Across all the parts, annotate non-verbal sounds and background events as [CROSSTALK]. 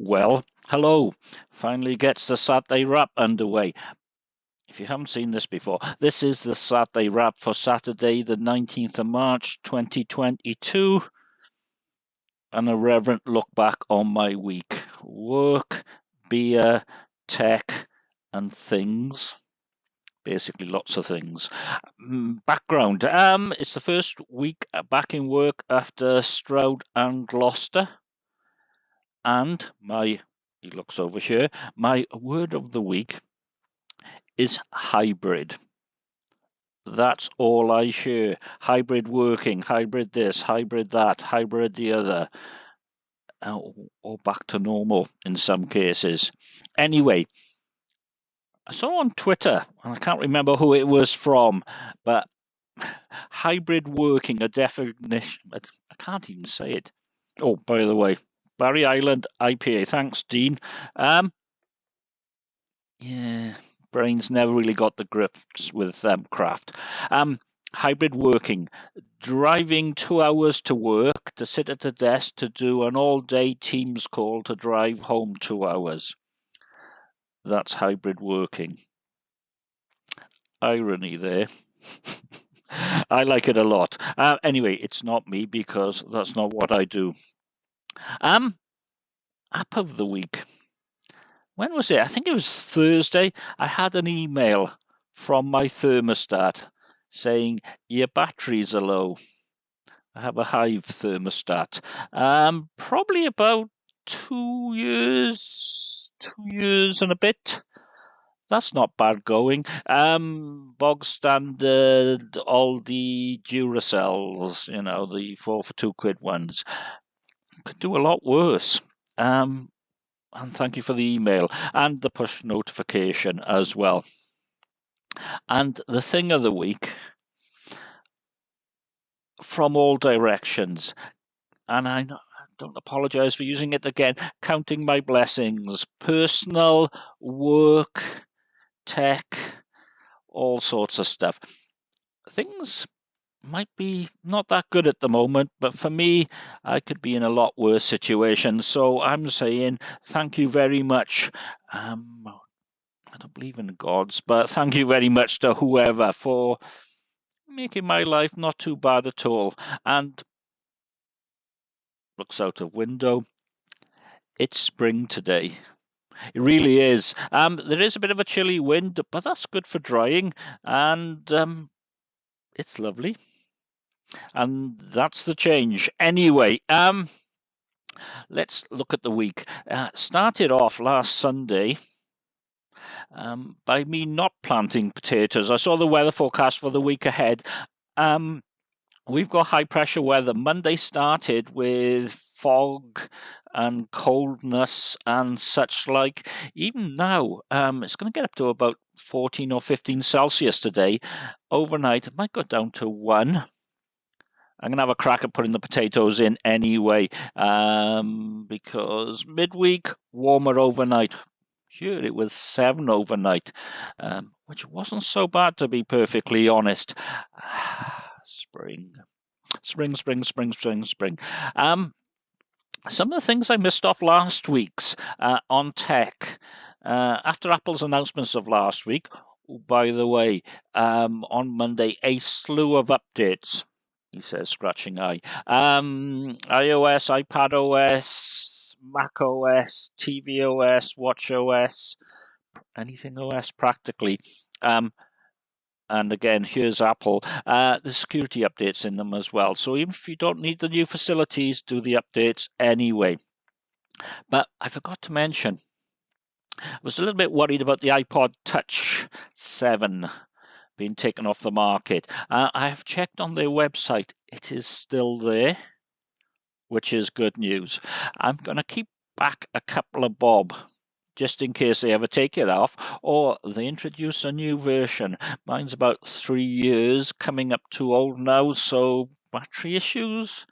Well, hello. Finally gets the Saturday wrap underway. If you haven't seen this before, this is the Saturday wrap for Saturday, the 19th of March 2022. An irreverent look back on my week. Work, beer, tech, and things basically lots of things. Mm, background: um, it's the first week back in work after Stroud and Gloucester, and my he looks over here. My word of the week is hybrid. That's all I hear. Hybrid working, hybrid this, hybrid that, hybrid the other, or back to normal in some cases. Anyway, I saw on Twitter, and I can't remember who it was from, but hybrid working, a definition. I can't even say it. Oh, by the way, Barry Island IPA. Thanks, Dean. Um, yeah, brains never really got the grip with um, craft. Um, hybrid working, driving two hours to work, to sit at the desk to do an all day Teams call to drive home two hours. That's hybrid working. Irony there. [LAUGHS] I like it a lot. Uh, anyway, it's not me because that's not what I do. Um, app of the week. When was it? I think it was Thursday. I had an email from my thermostat saying your batteries are low. I have a Hive thermostat. Um, probably about two years two years and a bit. That's not bad going. Um, bog standard, all the Duracells, you know, the four for two quid ones. Could do a lot worse. Um, and thank you for the email and the push notification as well. And the thing of the week from all directions. And I don't apologize for using it again. Counting my blessings, personal, work, tech, all sorts of stuff. Things might be not that good at the moment, but for me, I could be in a lot worse situation. So I'm saying thank you very much. Um, I don't believe in gods, but thank you very much to whoever for making my life not too bad at all. And looks out of window. It's spring today. It really is. Um, there is a bit of a chilly wind, but that's good for drying, and um, it's lovely. And that's the change. Anyway, um, let's look at the week. Uh, started off last Sunday. Um, by me not planting potatoes. I saw the weather forecast for the week ahead. Um, we've got high pressure weather. Monday started with fog and coldness and such like. Even now, um, it's going to get up to about 14 or 15 Celsius today. Overnight, it might go down to one. I'm going to have a crack at putting the potatoes in anyway, um, because midweek, warmer overnight. Sure, it was seven overnight, um, which wasn't so bad to be perfectly honest. [SIGHS] spring, spring, spring, spring, spring, spring. Um, some of the things I missed off last week's uh, on tech. Uh, after Apple's announcements of last week, oh, by the way, um, on Monday, a slew of updates, he says, scratching eye. Um, iOS, iPad OS, Mac OS, TV OS, Watch OS, anything OS practically. Um, and again, here's Apple. Uh, the security updates in them as well. So even if you don't need the new facilities, do the updates anyway. But I forgot to mention, I was a little bit worried about the iPod Touch 7 being taken off the market. Uh, I have checked on their website. It is still there, which is good news. I'm going to keep back a couple of bob just in case they ever take it off, or they introduce a new version. Mine's about three years, coming up too old now, so battery issues.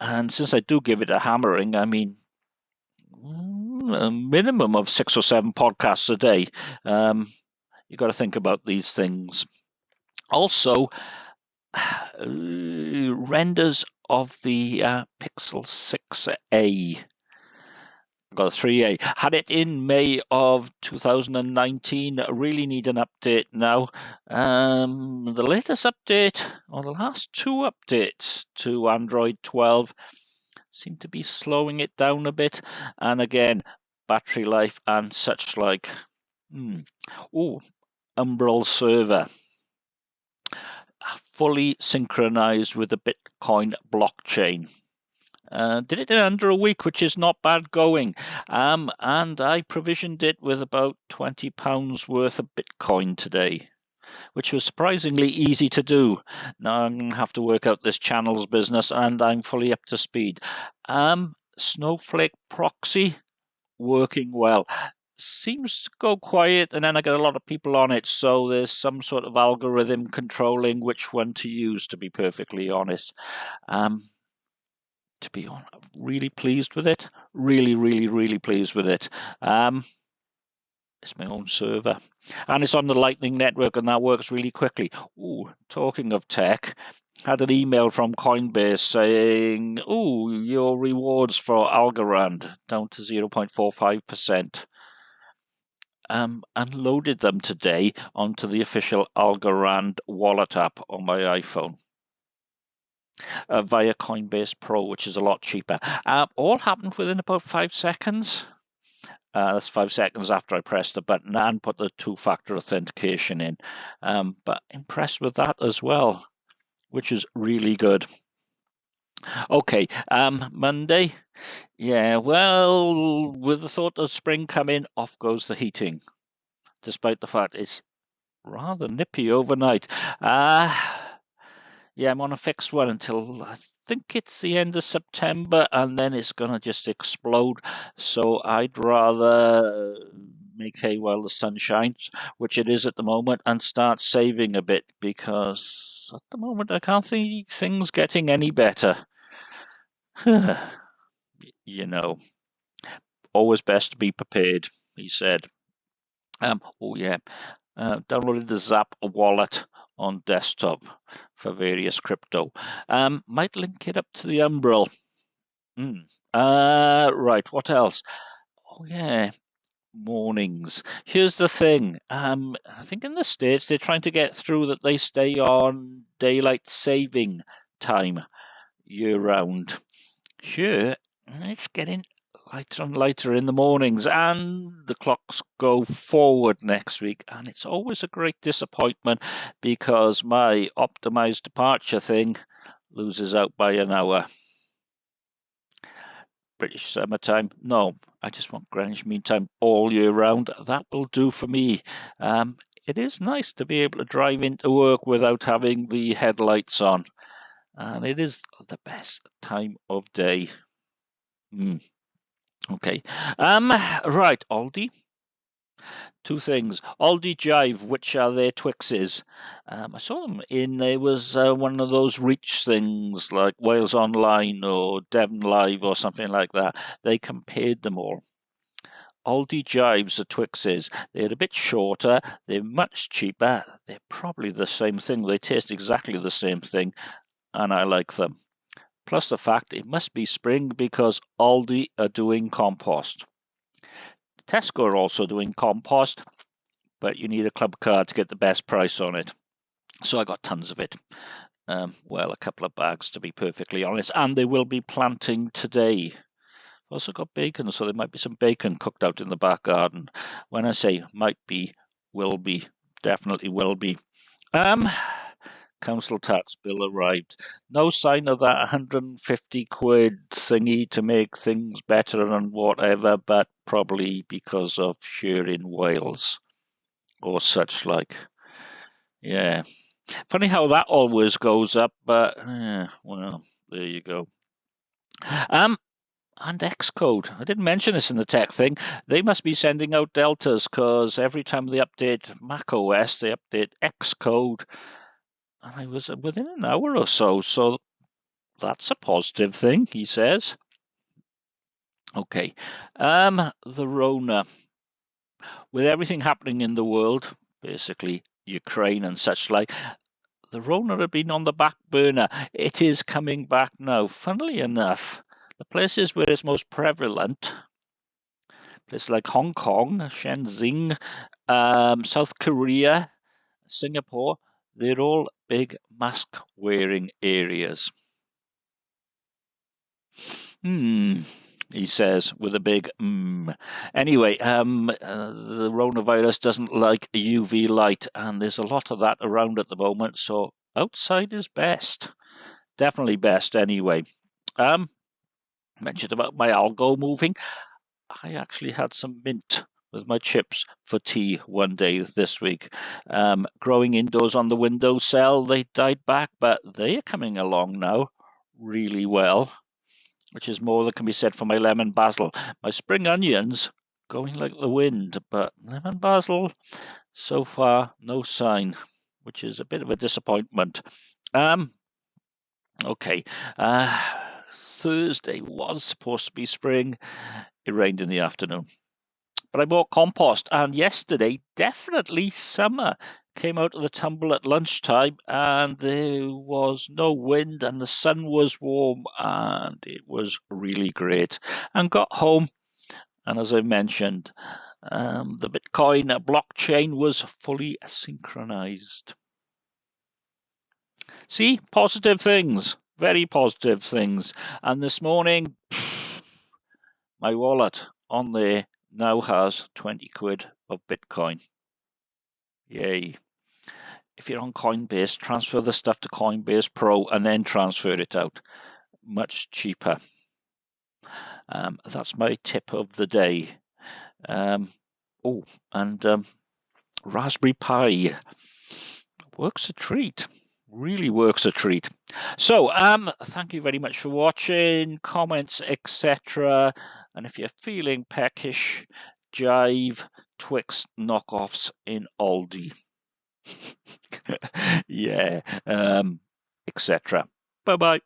And since I do give it a hammering, I mean, a minimum of six or seven podcasts a day. Um, you got to think about these things. Also, renders of the uh, Pixel 6a got a 3A. Had it in May of 2019. Really need an update now. Um, the latest update, or the last two updates to Android 12, seem to be slowing it down a bit. And again, battery life and such like. Oh, Umbrel server. Fully synchronized with the Bitcoin blockchain. Uh, did it in under a week, which is not bad going. Um, and I provisioned it with about £20 worth of Bitcoin today, which was surprisingly easy to do. Now I'm going to have to work out this channels business, and I'm fully up to speed. Um, Snowflake proxy working well seems to go quiet and then I get a lot of people on it. So there's some sort of algorithm controlling which one to use, to be perfectly honest. Um, to be honest, really pleased with it. Really, really, really pleased with it. Um, it's my own server. And it's on the Lightning Network and that works really quickly. Ooh, talking of tech, had an email from Coinbase saying, "Oh, your rewards for Algorand down to 0.45%." Um, and loaded them today onto the official Algorand wallet app on my iPhone uh, via Coinbase Pro, which is a lot cheaper. Uh, all happened within about five seconds. Uh, that's five seconds after I pressed the button and put the two-factor authentication in. Um, but impressed with that as well, which is really good. Okay, um, Monday. Yeah, well, with the thought of spring coming, off goes the heating, despite the fact it's rather nippy overnight. Uh, yeah, I'm on a fixed one until I think it's the end of September, and then it's going to just explode. So I'd rather make hay while the sun shines, which it is at the moment, and start saving a bit because at the moment I can't see things getting any better. [SIGHS] you know, always best to be prepared, he said. Um, oh, yeah. Uh, downloaded the Zap wallet on desktop for various crypto. Um, might link it up to the Umbrel. Mm. Uh, right, what else? Oh, yeah, mornings. Here's the thing. Um, I think in the States they're trying to get through that they stay on daylight saving time year round. Here, it's getting lighter and lighter in the mornings, and the clocks go forward next week. And it's always a great disappointment because my optimized departure thing loses out by an hour. British summertime, no, I just want Greenwich Mean Time all year round. That will do for me. Um, it is nice to be able to drive into work without having the headlights on, and it is the best time of day. Mm. Okay. Um, right, Aldi. Two things. Aldi Jive, which are their Twixes. Um, I saw them in, there was uh, one of those reach things like Wales Online or Devon Live or something like that. They compared them all. Aldi Jives are Twixes. They're a bit shorter, they're much cheaper, they're probably the same thing, they taste exactly the same thing, and I like them plus the fact it must be spring because Aldi are doing compost. Tesco are also doing compost, but you need a club card to get the best price on it. So I got tons of it. Um, well, a couple of bags to be perfectly honest, and they will be planting today. I've also got bacon, so there might be some bacon cooked out in the back garden. When I say might be, will be, definitely will be. Um, council tax bill arrived. No sign of that 150 quid thingy to make things better and whatever, but probably because of sharing Wales or such like. Yeah. Funny how that always goes up, but yeah, well, there you go. Um, and Xcode. I didn't mention this in the tech thing. They must be sending out deltas because every time they update Mac OS, they update Xcode and I was within an hour or so. So that's a positive thing, he says. Okay. Um, the Rona. With everything happening in the world, basically Ukraine and such like, the Rona had been on the back burner. It is coming back now. Funnily enough, the places where it's most prevalent Places like Hong Kong, Shenzhen, um, South Korea, Singapore, they're all big mask wearing areas. Hmm, he says with a big mm. Anyway, um, uh, the coronavirus doesn't like UV light, and there's a lot of that around at the moment, so outside is best. Definitely best anyway. Um, mentioned about my algo moving. I actually had some mint with my chips for tea one day this week. Um, growing indoors on the windowsill, they died back, but they are coming along now really well, which is more than can be said for my lemon basil. My spring onions going like the wind, but lemon basil, so far, no sign, which is a bit of a disappointment. Um, okay. Uh, Thursday was supposed to be spring. It rained in the afternoon. But I bought compost, and yesterday, definitely summer. Came out of the tumble at lunchtime, and there was no wind, and the sun was warm, and it was really great. And got home, and as I mentioned, um, the Bitcoin blockchain was fully synchronized. See, positive things very positive things. And this morning, my wallet on there now has 20 quid of Bitcoin. Yay. If you're on Coinbase, transfer the stuff to Coinbase Pro and then transfer it out. Much cheaper. Um, that's my tip of the day. Um, oh, and um, Raspberry Pi works a treat really works a treat. So, um, thank you very much for watching, comments, etc. And if you're feeling peckish, jive Twix knockoffs in Aldi. [LAUGHS] yeah, um, etc. Bye bye.